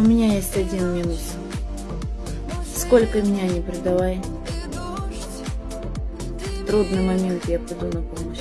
У меня есть один минус. Сколько меня не предавай. В трудный момент я приду на помощь.